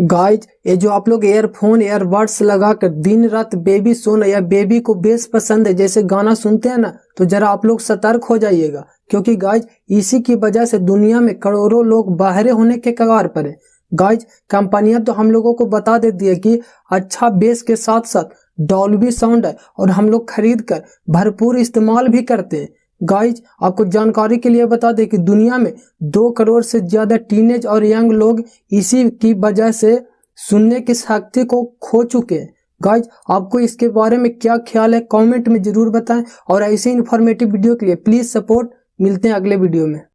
Guys ये जो आप लोग एयरफोन एयरबड्स लगा कर दिन रात बेबी सोना या बेबी को बेस पसंद है, जैसे गाना सुनते हैं ना तो जरा आप लोग सतर्क हो जाइएगा। क्योंकि गाइज़ इसी की वजह से दुनिया में करोड़ों लोग बाहरे होने के कगार पर है। गाइज़ कंपनियाँ तो हम लोगों को बता देती है कि अच्छा बेस के साथ साथ डॉल्बी साउंड है और हम लोग खरीद कर भरपूर इस्तेमाल भी करते हैं। गाइज़ आपको जानकारी के लिए बता दें कि दुनिया में दो करोड़ से ज़्यादा टीनेज और यंग लोग इसी की वजह से सुनने की शक्ति को खो चुके हैं। गाइज़ आपको इसके बारे में क्या ख्याल है? कमेंट में ज़रूर बताएँ और ऐसे इन्फॉर्मेटिव वीडियो के लिए प्लीज़ सपोर्ट मिलते हैं अगले वीडियो में।